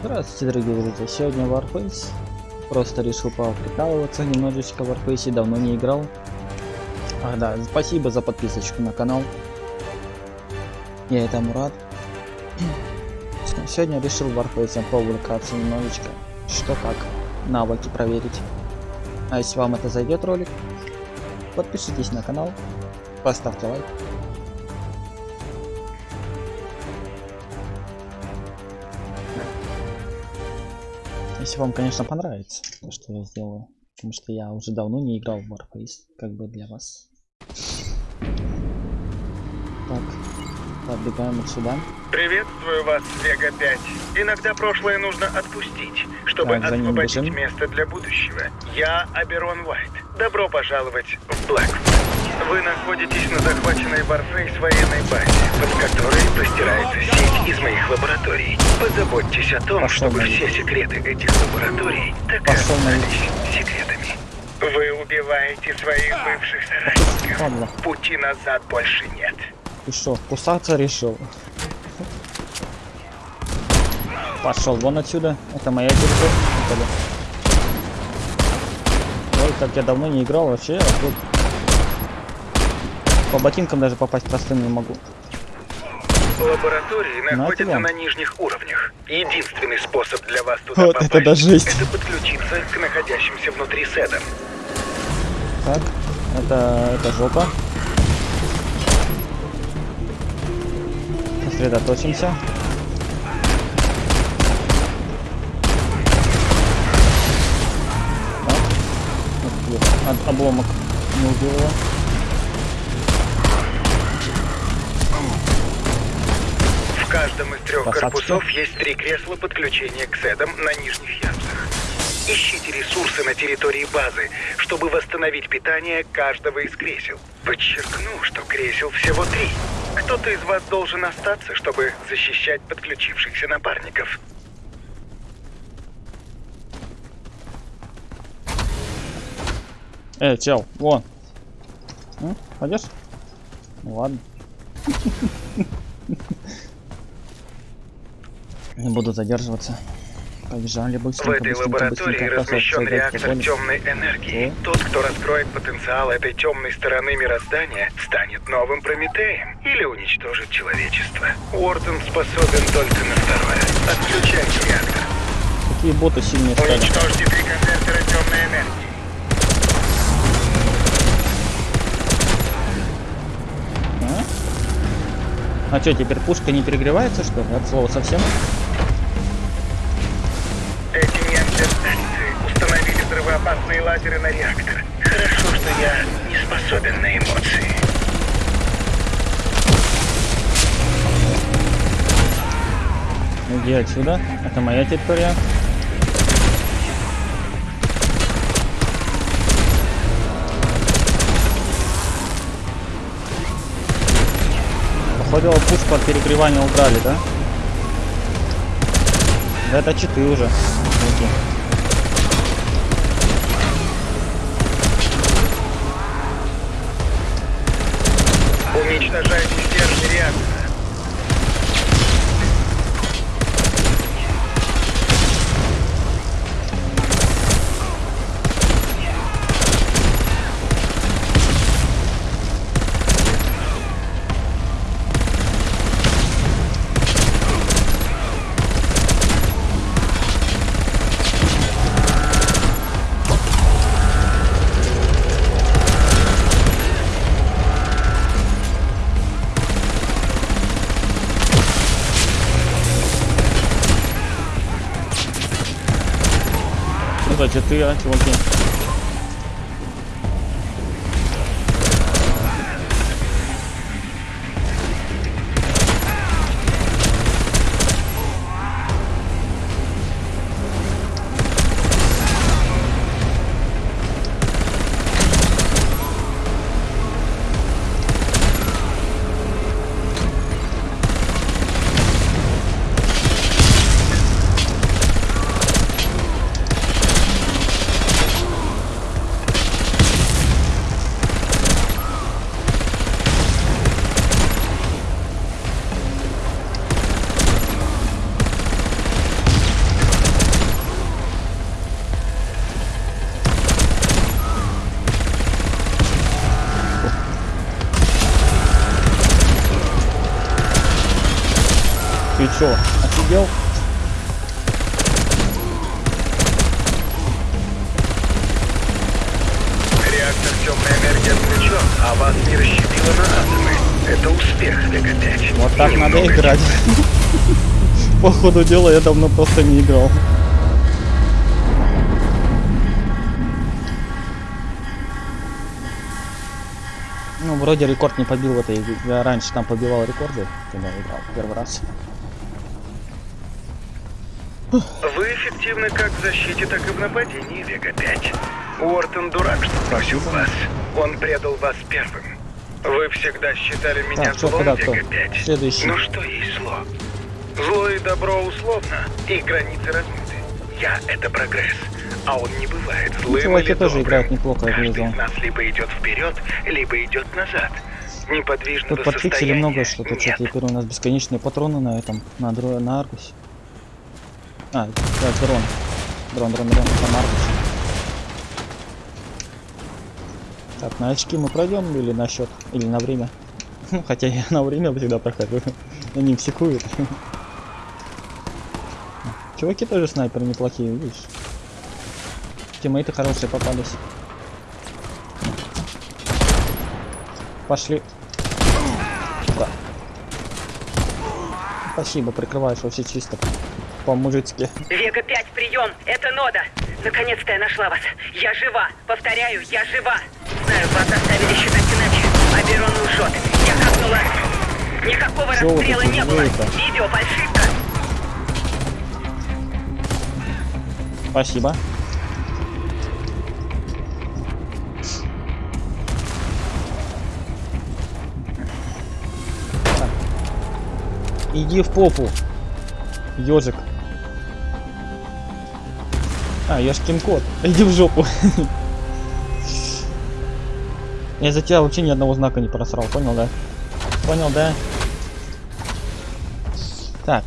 Здравствуйте, дорогие друзья. Сегодня Warface. Просто решил поприкалываться немножечко в Warface. Давно не играл. Ах да, спасибо за подписочку на канал. Я этому рад. Сегодня решил Warface поувлекаться немножечко. Что как. Навыки проверить. А если вам это зайдет ролик, подпишитесь на канал, поставьте лайк. Если вам, конечно, понравится то, что я сделаю. Потому что я уже давно не играл в Warface, как бы для вас. Так, подбегаем отсюда. Приветствую вас, Вега 5. Иногда прошлое нужно отпустить, чтобы Так, освободить бежим. место для будущего. Я Аберон Уайт. Добро пожаловать в Блэк. Вы находитесь на захваченной Warface военной базе, под которой простирается сеть из моих лабораторий. Позаботьтесь о том, Пошел чтобы на все секреты этих лабораторий так и остались секретами. Вы убиваете своих бывших соратников. Ладно, Пути назад больше нет. ты что, кусаться решил? Пошел вон отсюда. Это моя территория. Ой, как я давно не играл вообще. а тут По ботинкам даже попасть простым не могу. Лаборатории На находятся тебя. на нижних уровнях. Единственный способ для вас туда Вот попасть это да жесть. это подключиться к находящимся внутри седам. Так, это, это жопа. Сосредоточимся. Так. Обломок не убил его. В каждом из трех Красавчики. корпусов есть три кресла подключения к седам на нижних ярусах. Ищите ресурсы на территории базы, чтобы восстановить питание каждого из кресел. Подчеркну, что кресел всего три. Кто-то из вас должен остаться, чтобы защищать подключившихся напарников. Эй, чел, вон. М, Пойдешь? Ну ладно. Не буду задерживаться. Побежали В быстренько, этой быстренько, лаборатории быстренько. размещен реактор темной энергии. О. Тот, кто раскроет потенциал этой темной стороны мироздания, станет новым Прометеем или уничтожит человечество. Уортон способен только на второе. Отключайте реактор. Какие боты сильные стали. Уничтожьте три конвертера темной энергии. А? А что, теперь пушка не перегревается, что ли? От слова совсем? Взрывоопасные лазеры на реактор. Хорошо, что я не способен на эмоции. Иди отсюда. Это моя территория. Походу пушку от перегревания убрали, да? Да это читы уже. Окей. Стержни реактора. Что за читы, а, чуваки? Вас не расщепило на атомы. Это успех, Вега-5. Вот так И надо немного играть. По ходу дела я давно просто не играл. Ну, вроде рекорд не побил в этой игре. Я раньше там побивал рекорды, когда играл первый раз. Вы эффективны как в защите, так и в нападении, Вега-5. Уортон дурак, что Спасибо. вас. Он предал вас первым. Вы всегда считали меня Так, злом, куда, кто? Вега-5. Следующий. Ну что есть зло? Зло и добро условно, и границы размыты. Я — это прогресс, а он не бывает злым чуваки или тоже добрым. играют неплохо, Каждый из нас либо идет вперед, либо идет назад. Неподвижного Тут подфиксили много что-то, нет. что теперь у нас бесконечные патроны на этом, на, дро... на Аргусе. А, да, дрон. Дрон, дрон, дрон, там Аргус. Так, на очки мы пройдем или на счет, или на время? Хотя я на время всегда прохожу. Они психуют. Чуваки тоже снайперы неплохие, видишь? Тиммейты хорошие попались. Пошли. Да. Спасибо, прикрываешь вообще чисто. По-мужицки. Вега-5, прием! Это Нода! Наконец-то я нашла вас! Я жива! Повторяю, я жива! Знаю, вас заставили считать иначе. Аберон лжет. Я капнула. Никакого вы расстрела не было. делаете? Видео фальшивка. Спасибо. Иди в попу, ежик. А, ешкин кот. Иди в жопу. Я за тебя вообще ни одного знака не просрал, понял, да? Понял, да? Так.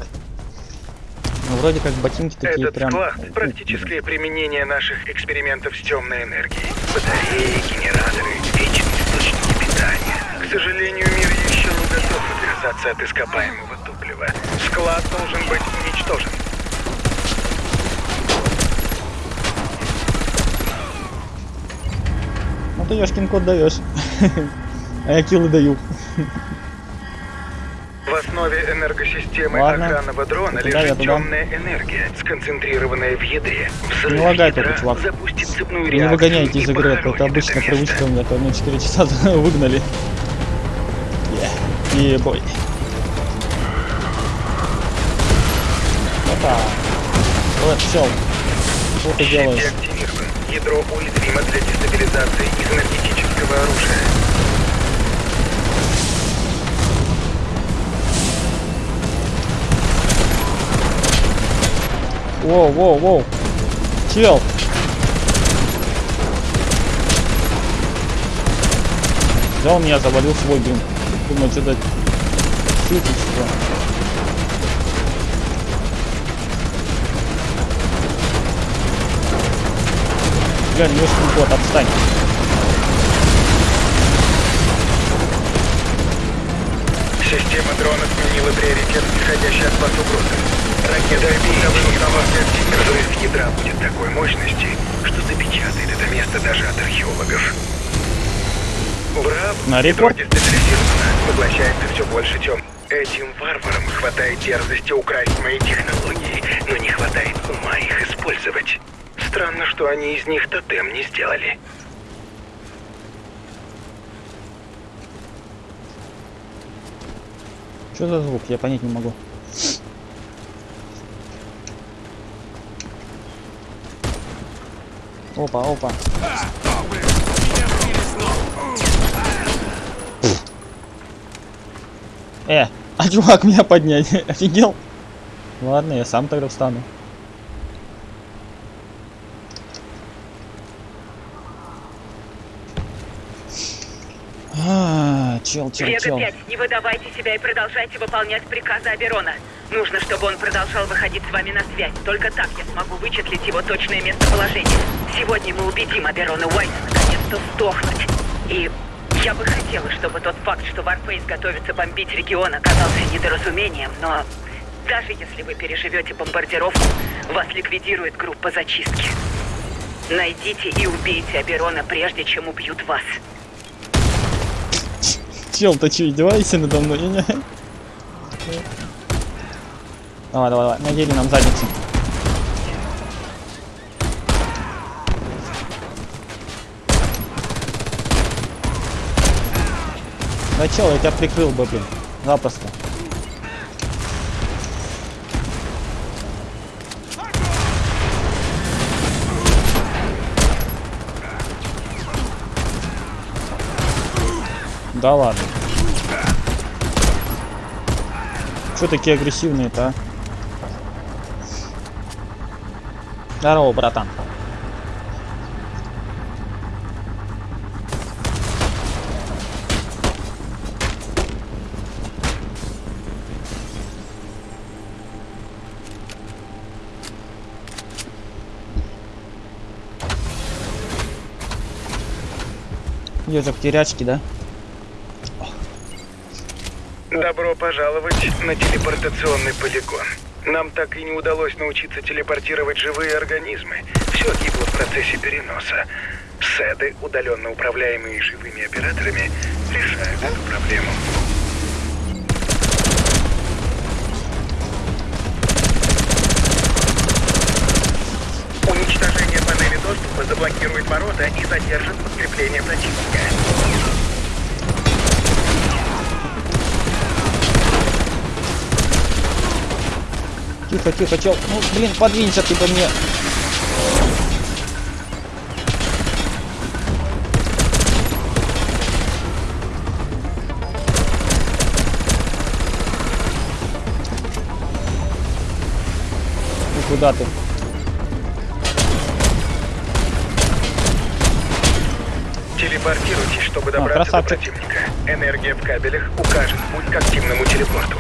Ну, вроде как ботинки такие Этот прям... склад — практическое применение наших экспериментов с темной энергией. Батареи, генераторы, вечные источники питания. К сожалению, мир еще не готов отказаться от ископаемого топлива. Склад должен быть уничтожен. Ты Ёшкин код даешь. А я киллы даю. В основе энергосистемы Ладно. охранного дрона Туда, я лежит туда. темная энергия, сконцентрированная в ядре. Взрыв Не лагай только, чувак. запустит цепную Не реакцию выгоняйте и из игры, это, похоронит это обычно привычка у меня, то меня 4 часа выгнали. И бой. Опа. Вот, все. Что ты делаешь? Ядро уязвимо для дестабилизации из энергетического оружия. Воу, воу, воу. Чел. Он меня завалил свой блин. Думаю, что-то шутит что. Глянь, Ёшкин кот, отстань. Система дрона сменила приоритет, исходящий от вас угрозы. Ракета Взрыв ядра будет такой мощности, что запечатает это место даже от археологов. Браво! На дестабилизировано, поглощается все больше тем. Этим варварам хватает дерзости украсть мои технологии, но не хватает ума их использовать. Странно, что они из них тотем не сделали. Что за звук? Я понять не могу. Опа, опа. Э, а чувак меня поднять? Офигел? Ладно, я сам тогда встану. Чел, чел, чел. Вега-5, не выдавайте себя и продолжайте выполнять приказы Аберона. Нужно, чтобы он продолжал выходить с вами на связь. Только так я смогу вычислить его точное местоположение. Сегодня мы убедим Аберона Уайта наконец-то сдохнуть. И я бы хотела, чтобы тот факт, что Warface готовится бомбить регион, оказался недоразумением, но Даже если вы переживете бомбардировку, вас ликвидирует группа зачистки. Найдите и убейте Аберона, прежде чем убьют вас. Чел, ты что, издеваешься надо мной? Давай, давай, давай, надели нам задницу. Да чел, я тебя прикрыл бы, блин. Запросто. Да ладно. Что такие агрессивные-то, а? Здорово, братан. Ежик терячки, да? Добро пожаловать на телепортационный полигон. Нам так и не удалось научиться телепортировать живые организмы. Все гибло в процессе переноса. Седы, удаленно управляемые живыми операторами, решают эту проблему. Уничтожение панели доступа заблокирует ворота и задержит подкрепление противника. Тихо, тихо, чел. Ну, блин, подвинься ты ко мне. Куда ты? Телепортируйтесь, чтобы добраться до красавчик. противника. Энергия в кабелях укажет путь к активному телепорту.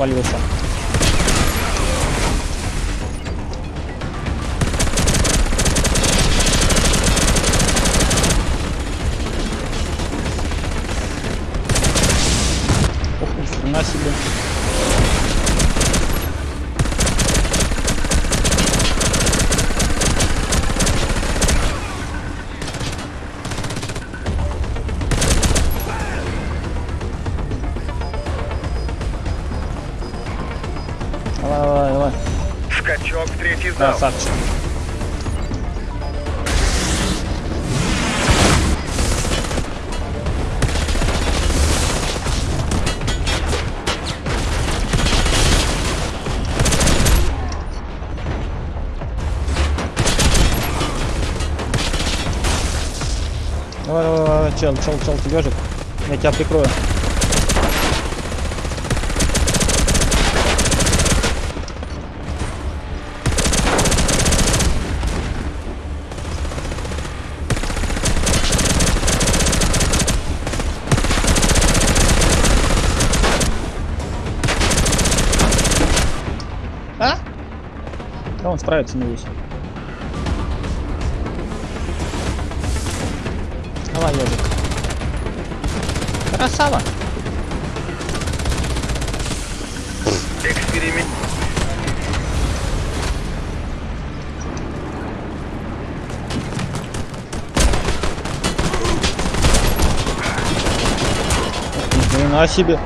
Свалился. Ох, Красавчик. Давай, давай, давай, чел, чел, чел, ты ежик. Я тебя прикрою. Да он справится, надеюсь. Давай, ежик. Красава. Эксперимент. Ни хрена себе.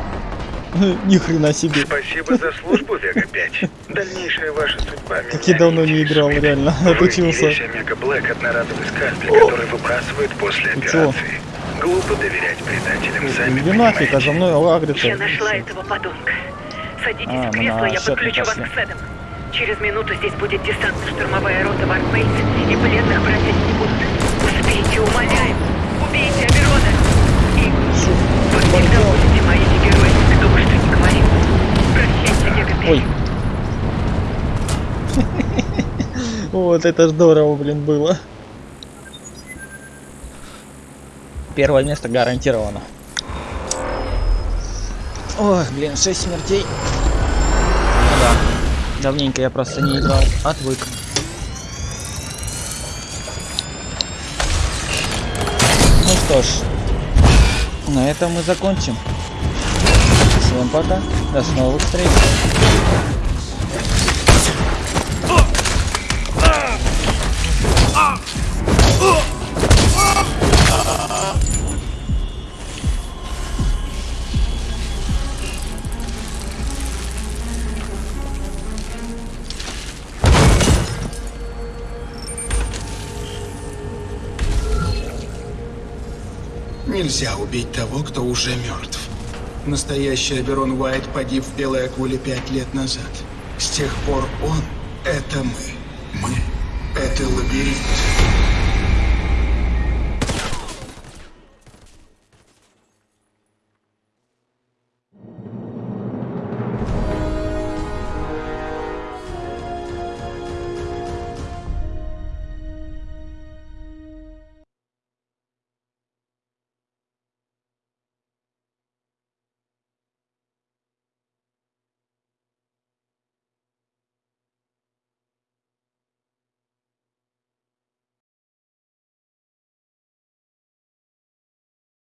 Ни хрена себе. Спасибо за службу, Вега-5. Дальнейшая ваша судьба меня Как я давно не играл, реально. Отучился. весь Омега Блэк одноразовый скальпель, который выбрасывают после операции. Глупо доверять предателям, сами Иди нафиг, а за мной агрится. Я нашла этого подонка. Садитесь А, в кресло, на я подключу вас к Седам. Через минуту здесь будет десантно-штурмовая рота Варфейс, и пленных брать они не будут. Успейте, умоляю. Убейте Аберона. И вы всегда будете Ой. Вот это здорово, блин, было. Первое место гарантировано. Ой, блин, 6 смертей. Ну да. Давненько я просто не играл. Отвык. Ну что ж, на этом мы закончим. Всем пока. До новых встреч. Нельзя убить того, кто уже мертв. Настоящий Аберон Уайт погиб в Белой Акуле пять лет назад. С тех пор он — это мы. Мы — это лабиринт.